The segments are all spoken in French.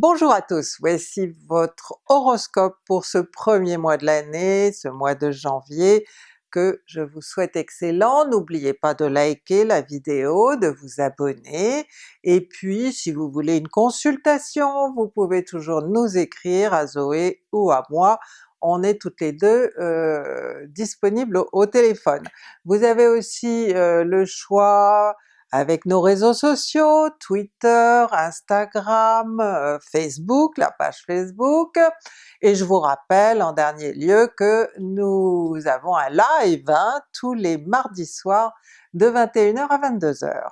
Bonjour à tous, voici votre horoscope pour ce premier mois de l'année, ce mois de janvier, que je vous souhaite excellent. N'oubliez pas de liker la vidéo, de vous abonner, et puis si vous voulez une consultation, vous pouvez toujours nous écrire à Zoé ou à moi, on est toutes les deux euh, disponibles au, téléphone. Vous avez aussi euh, le choix avec nos réseaux sociaux, Twitter, Instagram, euh, Facebook, la page Facebook, et je vous rappelle en dernier lieu que nous avons un live hein, tous les mardis soirs de 21h à 22h.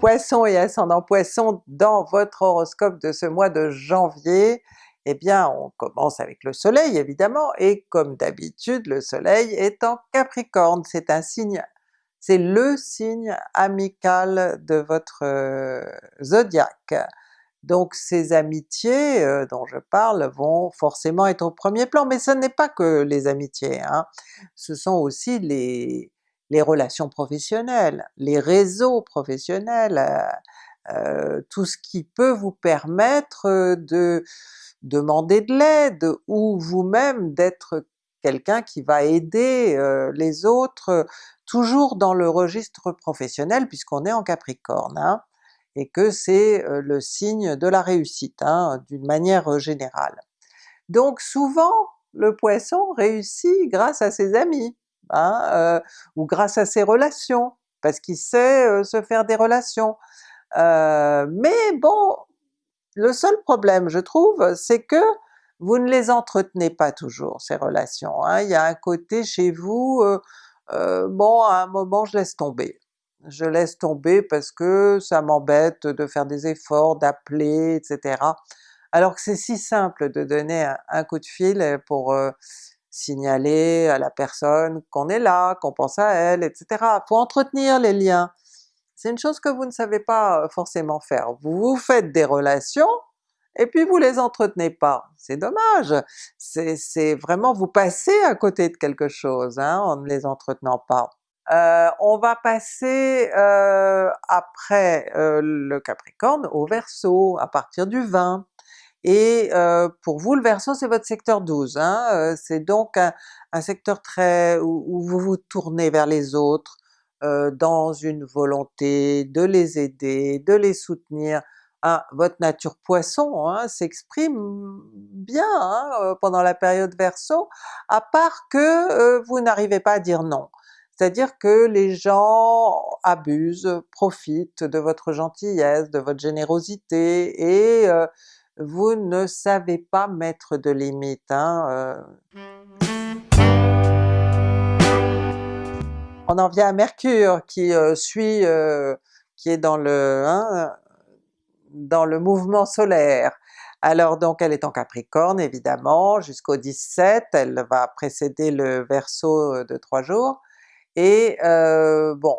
Poisson et ascendant Poisson dans votre horoscope de ce mois de janvier, eh bien on commence avec le soleil évidemment, et comme d'habitude le soleil est en Capricorne, c'est un signe, c'est le signe amical de votre euh, zodiaque. Donc ces amitiés euh, dont je parle vont forcément être au premier plan, mais ce n'est pas que les amitiés, hein. ce sont aussi les, relations professionnelles, les réseaux professionnels, euh, euh, tout ce qui peut vous permettre de demander de l'aide ou vous-même d'être quelqu'un qui va aider euh, les autres, toujours dans le registre professionnel puisqu'on est en Capricorne, hein, et que c'est euh, le signe de la réussite hein, d'une manière générale. Donc souvent le Poisson réussit grâce à ses amis, hein, euh, ou grâce à ses relations, parce qu'il sait se faire des relations. Mais bon, le seul problème je trouve, c'est que vous ne les entretenez pas toujours ces relations, hein. il y a un côté chez vous, euh, euh, bon à un moment je laisse tomber. Je laisse tomber parce que ça m'embête de faire des efforts, d'appeler, etc. Alors que c'est si simple de donner un, coup de fil pour euh, signaler à la personne qu'on est là, qu'on pense à elle, etc. Faut entretenir les liens c'est une chose que vous ne savez pas forcément faire. Vous vous faites des relations, et puis vous les entretenez pas. C'est dommage! C'est vraiment vous passez à côté de quelque chose hein, en ne les entretenant pas. Euh, on va passer euh, après euh, le Capricorne au Verseau à partir du 20. Et pour vous le Verseau c'est votre secteur 12, hein, c'est donc un, secteur très où, vous vous tournez vers les autres, euh, dans une volonté de les aider, de les soutenir. Ah, votre nature Poisson hein, s'exprime bien hein, euh, pendant la période Verseau, à part que euh, vous n'arrivez pas à dire non. C'est-à-dire que les gens abusent, profitent de votre gentillesse, de votre générosité, et vous ne savez pas mettre de limites. Hein, on en vient à Mercure qui euh, suit, euh, qui est dans le, hein, dans le mouvement solaire. Alors donc elle est en Capricorne évidemment jusqu'au 17, elle va précéder le Verseau euh, de trois jours, et bon,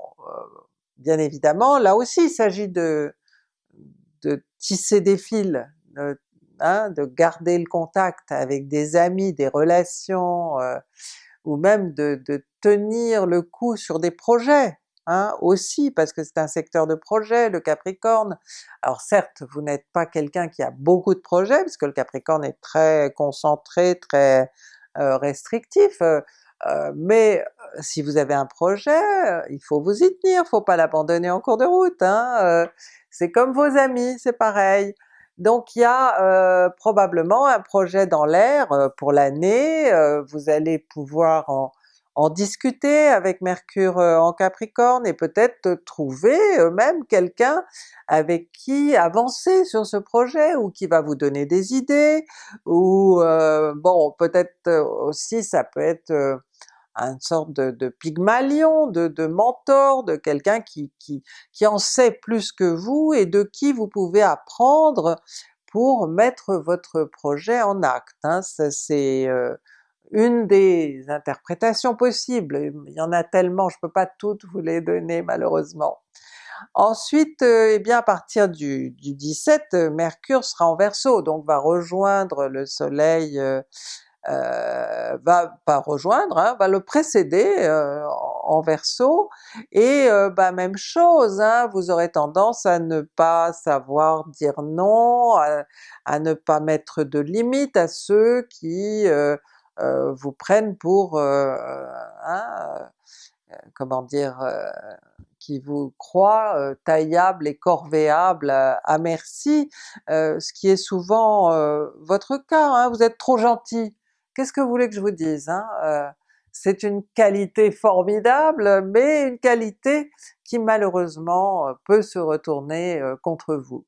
bien évidemment là aussi il s'agit de, de tisser des fils, hein, de garder le contact avec des amis, des relations, ou même de, tenir le coup sur des projets, hein, aussi, parce que c'est un secteur de projet, le Capricorne. Alors certes, vous n'êtes pas quelqu'un qui a beaucoup de projets, puisque le Capricorne est très concentré, très euh, restrictif, euh, euh, mais si vous avez un projet, il faut vous y tenir, faut pas l'abandonner en cours de route. Hein, c'est comme vos amis, c'est pareil. Donc il y a euh, probablement un projet dans l'air euh, pour l'année, euh, vous allez pouvoir en, discuter avec Mercure en Capricorne et peut-être trouver même quelqu'un avec qui avancer sur ce projet ou qui va vous donner des idées, ou bon peut-être aussi ça peut être une sorte de, de pygmalion, de, de, mentor, de quelqu'un qui, qui, qui en sait plus que vous et de qui vous pouvez apprendre pour mettre votre projet en acte. Hein. C'est euh, une des interprétations possibles, il y en a tellement, je peux pas toutes vous les donner malheureusement. Ensuite, euh, eh bien à partir du, du 17, Mercure sera en Verseau, donc va rejoindre le soleil euh, euh, va pas rejoindre, hein, va le précéder euh, en Verseau, et bah même chose, hein, vous aurez tendance à ne pas savoir dire non, à, ne pas mettre de limites à ceux qui vous prennent pour, hein, comment dire, qui vous croient taillables et corvéables à, merci, ce qui est souvent votre cas, hein, vous êtes trop gentil. Qu'est-ce que vous voulez que je vous dise? Hein? c'est une qualité formidable, mais une qualité qui malheureusement peut se retourner contre vous.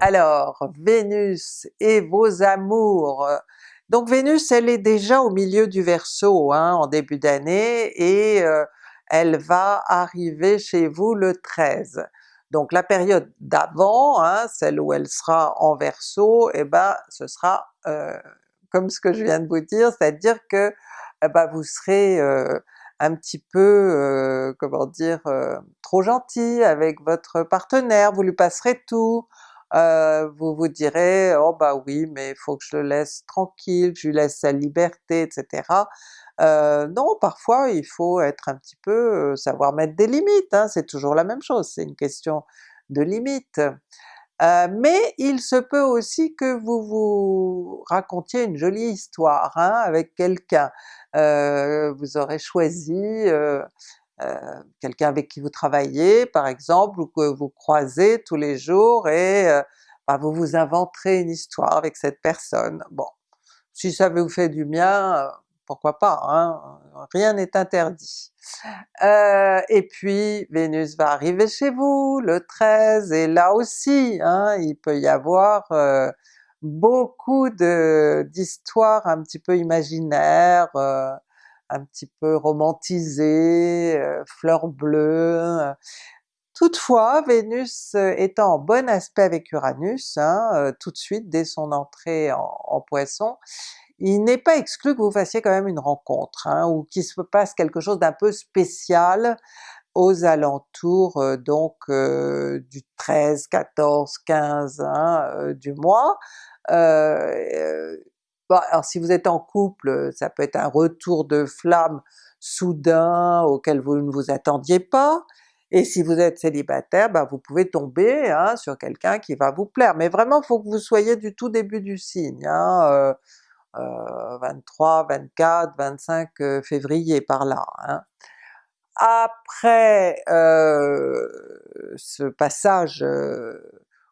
Alors, Vénus et vos amours, donc Vénus elle est déjà au milieu du Verseau hein, en début d'année et euh, elle va arriver chez vous le 13. Donc la période d'avant, hein, celle où elle sera en Verseau, eh ben ce sera euh, comme ce que je viens de vous dire, c'est-à-dire que eh ben, vous serez euh, un petit peu, comment dire, trop gentil avec votre partenaire, vous lui passerez tout, euh, vous vous direz oh bah oui mais il faut que je le laisse tranquille, je lui laisse sa liberté, etc. Euh, non, parfois il faut être un petit peu, euh, savoir mettre des limites, hein, c'est toujours la même chose, c'est une question de limites. mais il se peut aussi que vous vous racontiez une jolie histoire hein, avec quelqu'un, vous aurez choisi euh, quelqu'un avec qui vous travaillez par exemple, ou que vous croisez tous les jours et euh, bah, vous vous inventerez une histoire avec cette personne. Bon, si ça vous fait du bien, euh, pourquoi pas, hein? rien n'est interdit. et puis Vénus va arriver chez vous le 13, et là aussi hein, il peut y avoir beaucoup d'histoires un petit peu imaginaires, un petit peu romantisé, euh, fleurs bleues. Toutefois, Vénus euh, étant en bon aspect avec Uranus, hein, euh, tout de suite dès son entrée en, Poisson, il n'est pas exclu que vous fassiez quand même une rencontre, hein, ou qu'il se passe quelque chose d'un peu spécial aux alentours donc du 13, 14, 15 du mois. Alors si vous êtes en couple, ça peut être un retour de flamme soudain auquel vous ne vous attendiez pas, et si vous êtes célibataire, bah vous pouvez tomber hein, sur quelqu'un qui va vous plaire, mais vraiment faut que vous soyez du tout début du signe, hein, 23, 24, 25 février par là. Hein. Après euh, ce passage euh,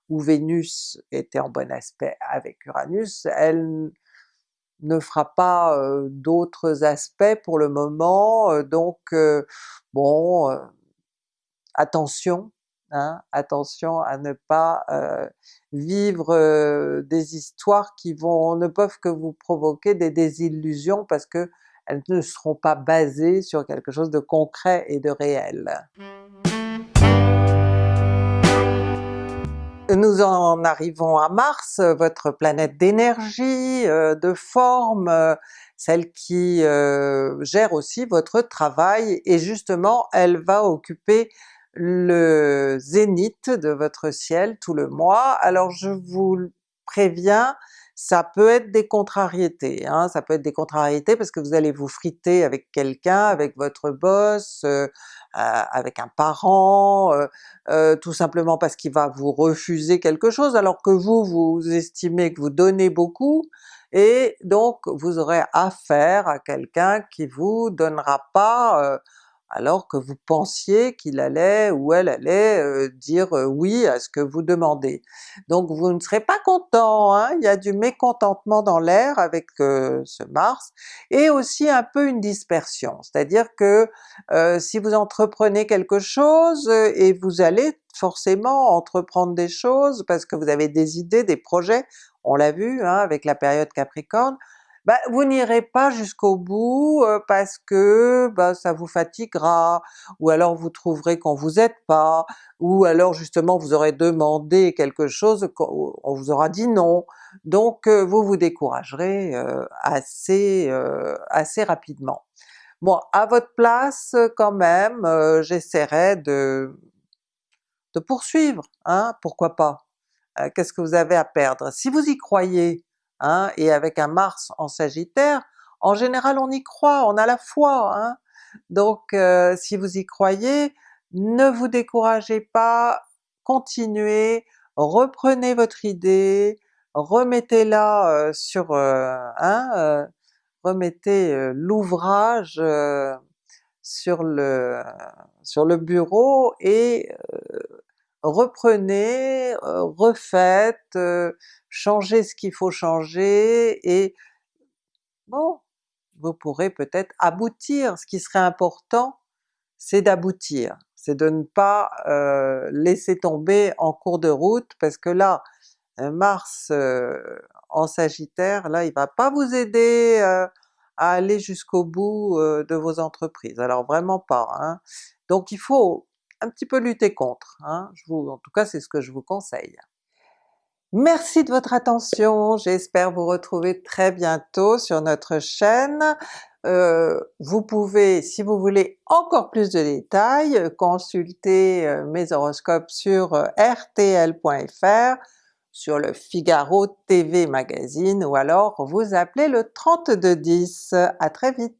où Vénus était en bon aspect avec Uranus, elle ne fera pas d'autres aspects pour le moment, donc bon, attention, hein, attention à ne pas vivre des histoires qui vont ne peuvent que vous provoquer des désillusions parce que elles ne seront pas basées sur quelque chose de concret et de réel. Nous en arrivons à Mars, votre planète d'énergie, euh, de forme, euh, celle qui euh, gère aussi votre travail, et justement elle va occuper le zénith de votre ciel tout le mois. Alors je vous préviens, ça peut être des contrariétés, hein, ça peut être des contrariétés parce que vous allez vous friter avec quelqu'un, avec votre boss, avec un parent, tout simplement parce qu'il va vous refuser quelque chose alors que vous, vous estimez que vous donnez beaucoup, et donc vous aurez affaire à quelqu'un qui vous donnera pas alors que vous pensiez qu'il allait ou elle allait euh, dire euh, oui à ce que vous demandez. Donc vous ne serez pas content, hein? il y a du mécontentement dans l'air avec euh, ce Mars, et aussi un peu une dispersion, c'est-à-dire que si vous entreprenez quelque chose et vous allez forcément entreprendre des choses parce que vous avez des idées, des projets, on l'a vu hein, avec la période Capricorne, bah, vous n'irez pas jusqu'au bout parce que bah, ça vous fatiguera, ou alors vous trouverez qu'on vous aide pas, ou alors justement vous aurez demandé quelque chose, on vous aura dit non, donc vous vous découragerez assez, assez rapidement. Bon, à votre place quand même, j'essaierai de, de poursuivre, hein, pourquoi pas? Qu'est-ce que vous avez à perdre? Si vous y croyez, Hein, et avec un Mars en Sagittaire, en général on y croit, on a la foi, hein? donc euh, si vous y croyez, ne vous découragez pas, continuez, reprenez votre idée, remettez-la euh, sur, euh, hein, remettez l'ouvrage sur le, sur le bureau et reprenez, refaites, changez ce qu'il faut changer et bon, vous pourrez peut-être aboutir. Ce qui serait important, c'est d'aboutir, c'est de ne pas laisser tomber en cours de route parce que là, Mars en Sagittaire, là il va pas vous aider à aller jusqu'au bout de vos entreprises, alors vraiment pas. Hein. Donc il faut un petit peu lutter contre, hein. Je vous, en tout cas c'est ce que je vous conseille. Merci de votre attention, j'espère vous retrouver très bientôt sur notre chaîne. Euh, vous pouvez, si vous voulez encore plus de détails, consulter mes horoscopes sur rtl.fr, sur le Figaro TV Magazine ou alors vous appelez le 3210. À très vite!